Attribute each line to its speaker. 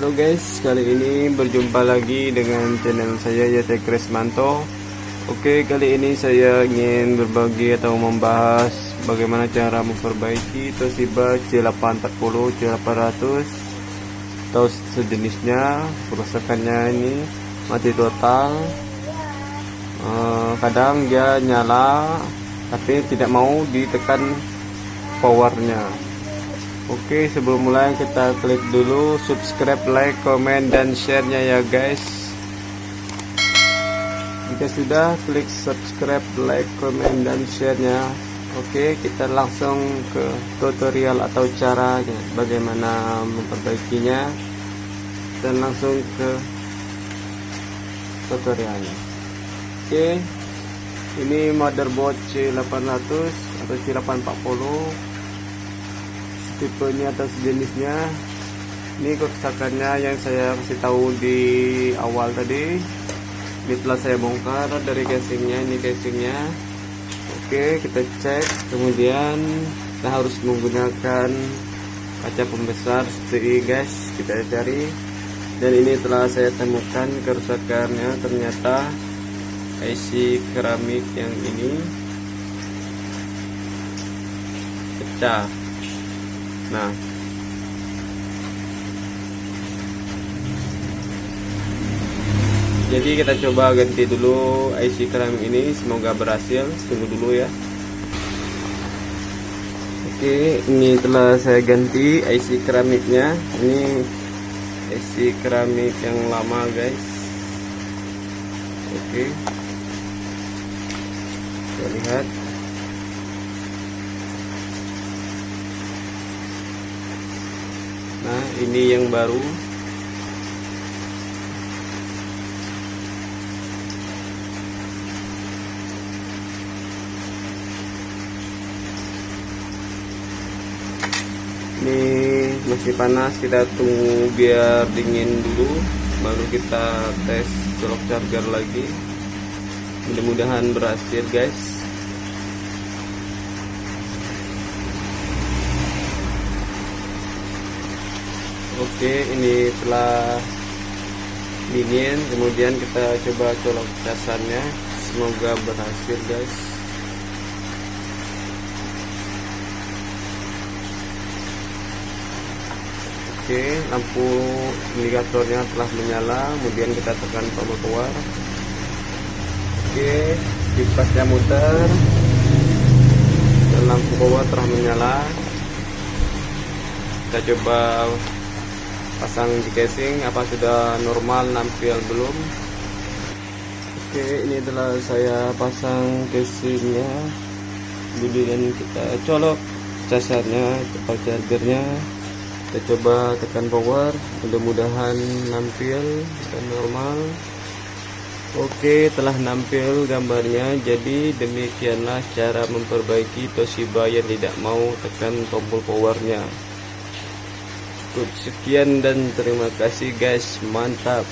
Speaker 1: Halo guys, kali ini berjumpa lagi dengan channel saya Yate Kresmanto. Oke, kali ini saya ingin berbagi atau membahas bagaimana cara memperbaiki Toshiba C840, C800 atau sejenisnya. Kerusakannya ini mati total. Eh, kadang dia nyala tapi tidak mau ditekan powernya Oke sebelum mulai kita klik dulu subscribe like comment dan sharenya ya guys. Jika sudah klik subscribe like comment dan sharenya. Oke kita langsung ke tutorial atau cara bagaimana memperbaikinya. Dan langsung ke tutorialnya. Oke ini motherboard C800 atau C840 tipenya atau sejenisnya. Ini kerusakannya yang saya kasih tahu di awal tadi. Ini telah saya bongkar dari casingnya ini casingnya. Oke kita cek. Kemudian kita harus menggunakan kaca pembesar seperti guys. Kita cari. Dan ini telah saya temukan kerusakannya. Ternyata IC keramik yang ini pecah nah. Jadi kita coba ganti dulu IC keramik ini semoga berhasil. Tunggu dulu ya. Oke ini telah saya ganti IC keramiknya. Ini IC keramik yang lama guys. Oke. Kita lihat ini yang baru. Ini masih panas kita tunggu biar dingin dulu baru kita tes colok charger lagi. Mudah-mudahan berhasil guys oke ini telah dingin kemudian kita coba colok casannya. Semoga berhasil guys. Oke lampu indikatornya telah menyala kemudian kita tekan tombol keluar. Oke kipasnya muter dan lampu power telah menyala. Kita coba pasang di casing apa sudah normal nampil belum? Oke ini telah saya pasang casingnya. Kemudian kita colok casarnya atau chargernya. Kita coba tekan power mudah-mudahan nampil dan normal. Oke telah nampil gambarnya jadi demikianlah cara memperbaiki Toshiba yang tidak mau tekan tombol powernya cukup sekian dan terima kasih guys. Mantap